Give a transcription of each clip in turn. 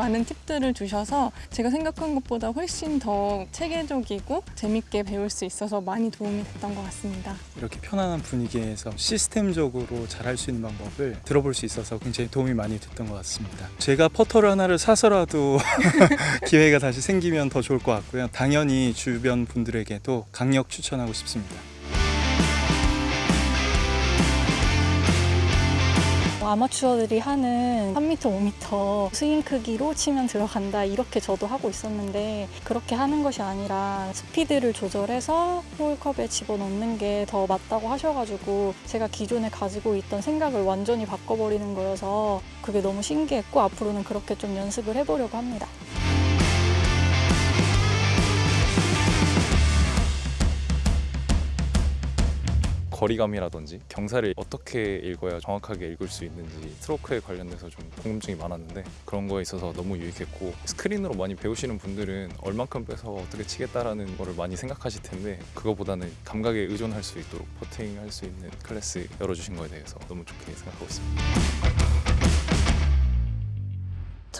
많은 팁들을 주셔서 제가 생각한 것보다 훨씬 더 체계적이고 재밌게 배울 수 있어서 많이 도움이 됐던 것 같습니다. 이렇게 편안한 분위기에서 시스템적으로 잘할 수 있는 방법을 들어볼 수 있어서 굉장히 도움이 많이 됐던 것 같습니다. 제가 퍼터를 하나를 사서라도 기회가 다시 생기면 더 좋을 것 같고요. 당연히 주변 분들에게도 강력 추천하고 싶습니다. 아마추어들이 하는 3m, 5m 스윙 크기로 치면 들어간다 이렇게 저도 하고 있었는데 그렇게 하는 것이 아니라 스피드를 조절해서 홀컵에 집어넣는 게 더 맞다고 하셔가지고 제가 기존에 가지고 있던 생각을 완전히 바꿔버리는 거여서 그게 너무 신기했고 앞으로는 그렇게 좀 연습을 해보려고 합니다. 거리감이라든지 경사를 어떻게 읽어야 정확하게 읽을 수 있는지 스트로크에 관련돼서 좀 궁금증이 많았는데 그런 거에 있어서 너무 유익했고 스크린으로 많이 배우시는 분들은 얼만큼 빼서 어떻게 치겠다라는 거를 많이 생각하실 텐데 그거보다는 감각에 의존할 수 있도록 퍼팅할 수 있는 클래스 열어주신 거에 대해서 너무 좋게 생각하고 있습니다.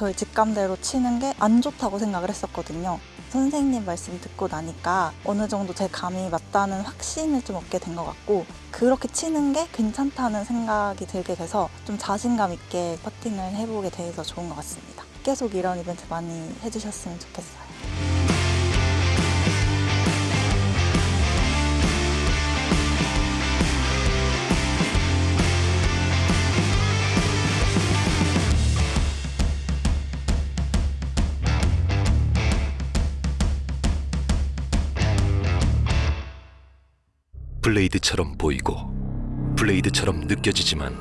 저희 직감대로 치는 게 안 좋다고 생각을 했었거든요. 선생님 말씀 듣고 나니까 어느 정도 제 감이 맞다는 확신을 좀 얻게 된 것 같고 그렇게 치는 게 괜찮다는 생각이 들게 돼서 좀 자신감 있게 퍼팅을 해보게 돼서 좋은 것 같습니다. 계속 이런 이벤트 많이 해주셨으면 좋겠어요. 블레이드처럼 보이고 블레이드처럼 느껴지지만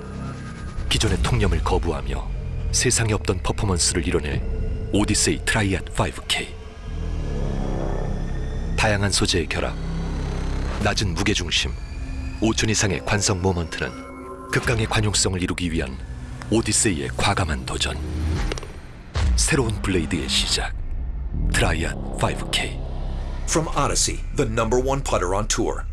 기존의 통념을 거부하며 세상에 없던 퍼포먼스를 이뤄낼 오디세이 트라이핫 5K 다양한 소재의 결합 낮은 무게중심 5천 이상의 관성 모먼트는 극강의 관용성을 이루기 위한 오디세이의 과감한 도전. 새로운 블레이드의 시작 트라이핫 5K From Odyssey, the number one putter on tour.